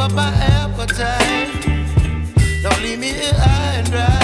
up my appetite. Don't leave me here high and dry.